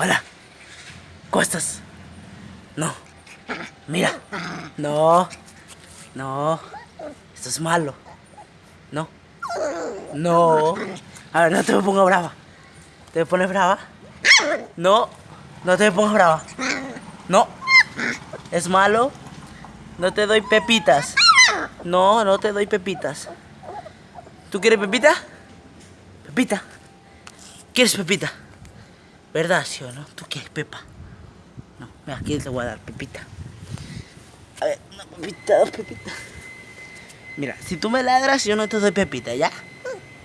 Hola. ¿Cómo estás? No. Mira. No. No. Esto es malo. No. No. A ver, no te me pongas brava. ¿Te pones brava? No. No te me pongas brava. No. Es malo. No te doy pepitas. No, no te doy pepitas. ¿Tú quieres pepita? Pepita. ¿Quieres pepita? ¿Verdad, sí o no? ¿Tú quieres pepa? No, mira, aquí te voy a dar pepita. A ver, una pepita, dos pepitas. Mira, si tú me ladras, yo no te doy pepita, ¿ya?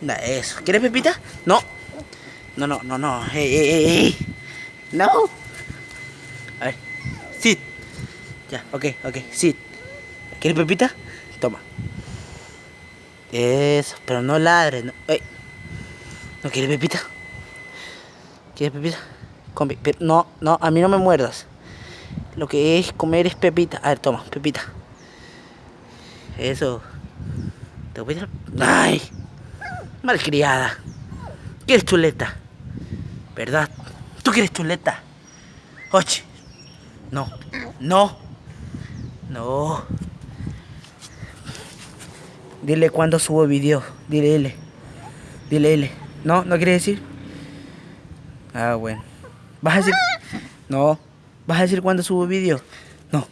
Da, eso. ¿Quieres pepita? No. No, no, no, no. Ey, ey, ey. No. A ver. Sí. Ya, ok, ok. Sí. ¿Quieres pepita? Toma. Eso, pero no ladres. No. ¿No quieres pepita? ¿Quieres pepita? Come, pero no, no, a mí no me muerdas. Lo que es comer es pepita. A ver, toma, pepita. Eso. Te voy a. ¡Ay! Malcriada. ¿Quieres chuleta? ¿Verdad? ¿Tú quieres chuleta? Oye. No. No. No. Dile cuándo subo video. Dile, dile. Dile, dile. ¿No? ¿No quiere decir? Ah, bueno. ¿Vas a decir? No. ¿Vas a decir cuándo subo video? No.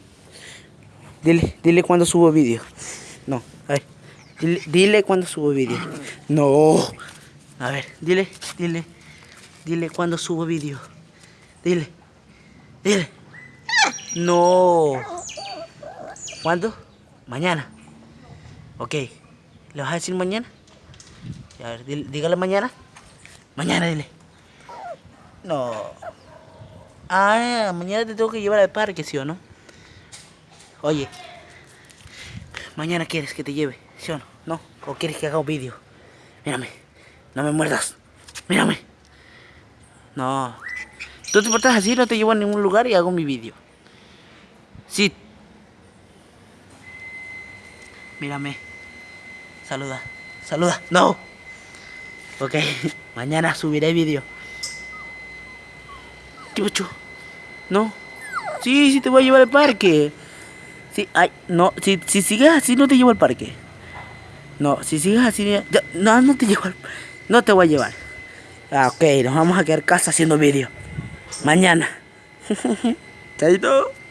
Dile, dile cuándo subo video. No. A ver. Dile, dile cuándo subo video. No. A ver, dile, dile. Dile cuándo subo video. Dile. Dile. No. ¿Cuándo? Mañana. Ok. ¿Le vas a decir mañana? A ver, dígale mañana. Mañana, dile. No. Ah, mañana te tengo que llevar al parque, ¿sí o no? Oye. Mañana quieres que te lleve, ¿sí o no? ¿No? ¿O quieres que haga un vídeo? Mírame. No me muerdas. Mírame. No. Tú te portas así, no te llevo a ningún lugar y hago mi vídeo. Sí. Mírame. Saluda. Saluda. No. Ok. Mañana subiré vídeo. ¿Qué? No. Sí, sí te voy a llevar al parque. Sí, ay, no, si, si sigues así no te llevo al parque. No, si sigues así, no, no te llevo al, no te voy a llevar. Ah, ok, nos vamos a quedar casa haciendo vídeo. Mañana. Chaito.